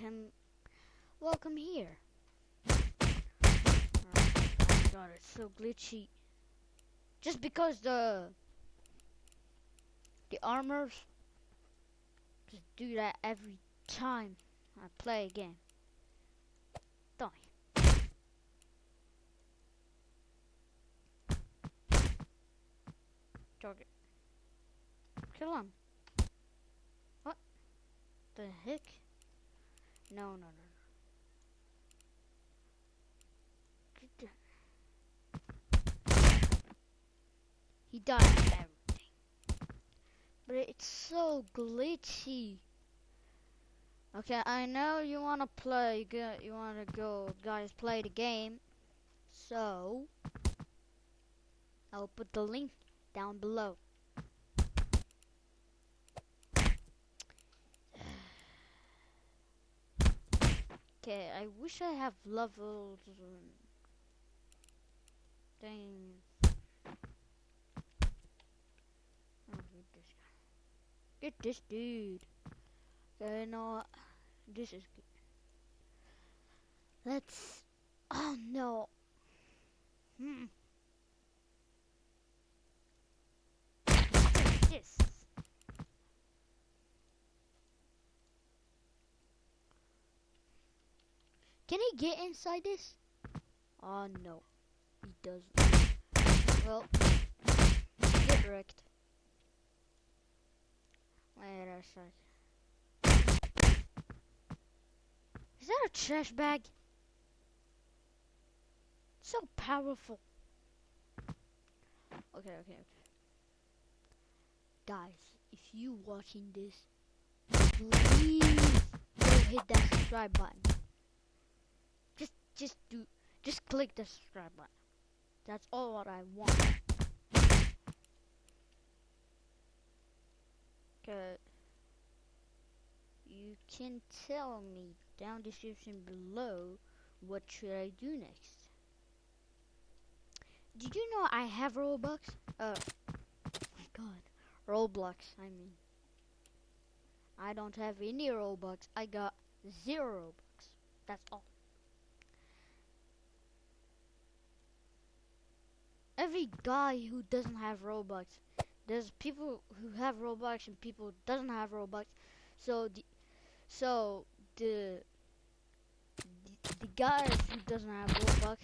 welcome, welcome here. Oh god, it's so glitchy. Just because the the armors just do that every time I play a game. Die. Target. Kill him. What? The heck? No, no, no, no. He died and everything. But it's so glitchy. Okay, I know you wanna play, you wanna go, guys, play the game. So, I'll put the link down below. Okay, I wish I have levels. um, Dang. Oh, get this dude. Okay, no, this is good. Let's. Oh no. Hmm. This. Can he get inside this? Oh no, he doesn't. Well, get wrecked. Wait a sec. Is that a trash bag? So powerful. Okay, okay, okay. Guys, if you watching this, please go hit that subscribe button. Just, do, just click the subscribe button. That's all what I want. You can tell me down description below what should I do next. Did you know I have Robux? Uh, my God, Roblox. I mean, I don't have any Robux. I got zero Robux. That's all. Every guy who doesn't have Robux, there's people who have Robux and people doesn't have Robux. So the, so the, the, the guys who doesn't have Robux,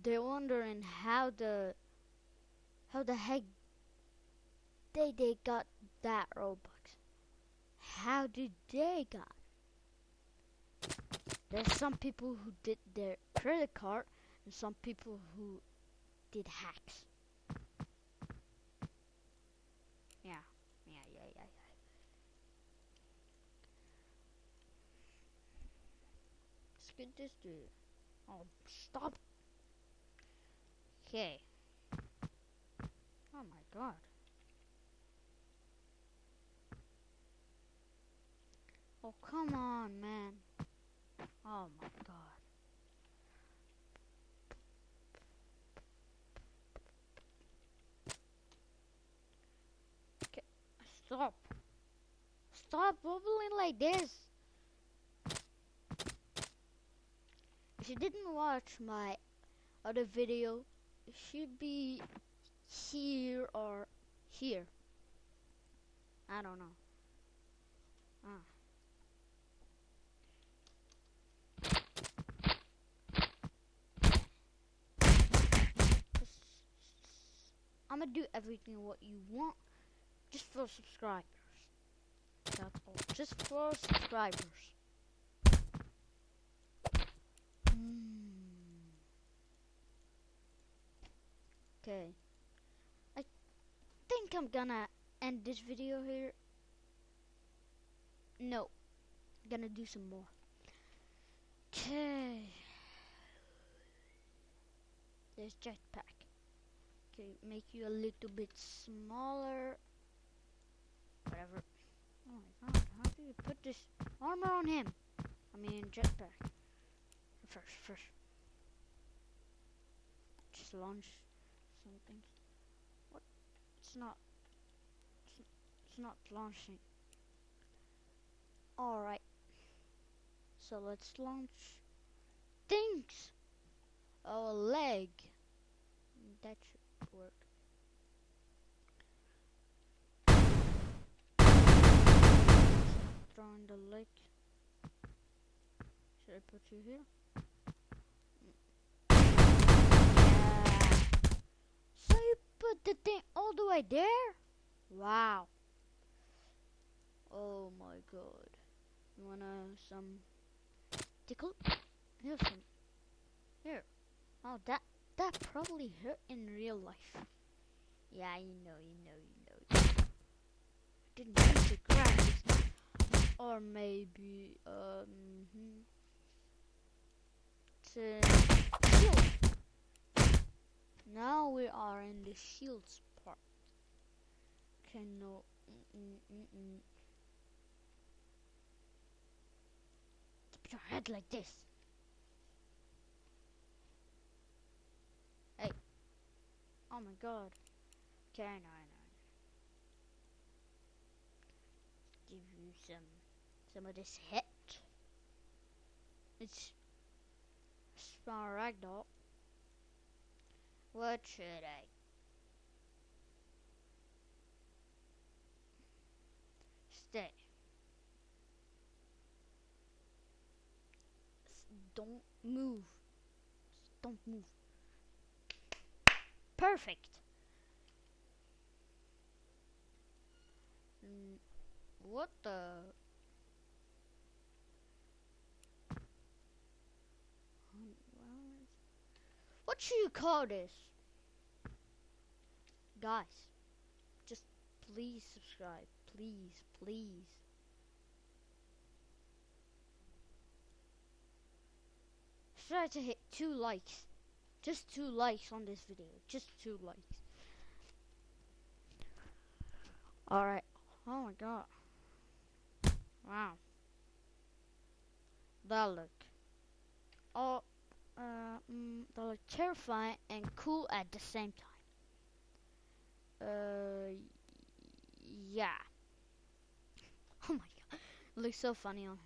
they're wondering how the, how the heck they they got that Robux. How did they got? There's some people who did their credit card and some people who did hacks. Yeah, yeah, yeah, yeah, yeah. Let's get this dude. Oh, stop. Okay. Oh my god. Oh, come on, man. Oh my god. Okay, stop. Stop bubbling like this. If you didn't watch my other video, it should be here or here. I don't know. Ah. I'm gonna do everything what you want just for subscribers. All. Just for subscribers. Hmm. Okay. I think I'm gonna end this video here. No. gonna do some more. Okay. There's jetpack. Okay, make you a little bit smaller. Whatever. Oh my god, how do you put this armor on him? I mean jetpack. First, first. Just launch something. What? It's not. It's, it's not launching. Alright. So let's launch things. Oh, a leg. That should work. Throwing the lake. Should I put you here? Yeah. So you put the thing all the way there? Wow. Oh my god. You wanna some tickle? Here's some. Here. Oh, that that probably hurt in real life. Yeah, you know, you know, you know. Didn't use the graphics. Or maybe, um, hmm. it's shield. Now we are in the shields part. Okay, no. Mm -mm -mm. Keep your head like this. Hey. Oh my god. Okay, I know. Give you some, some of this hit. It's small ragdoll. What should I? Stay. Don't move. Don't move. Perfect. Mm, what the? Um, well, What you call this? Guys, just please subscribe. Please, please. Try to hit two likes. Just two likes on this video. Just two likes. Alright. Oh my god. Wow. That look. Oh, uh, mm, that look terrifying and cool at the same time. Uh, yeah. Oh my god. looks so funny on him.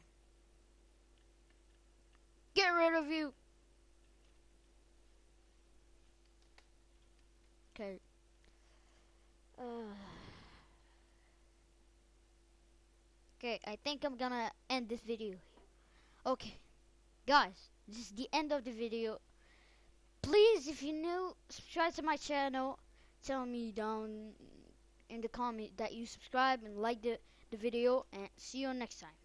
Get rid of you! Okay. Uh, okay, I think I'm gonna end this video. Okay, guys, this is the end of the video. Please, if you're new, subscribe to my channel. Tell me down in the comment that you subscribe and like the, the video, and see you next time.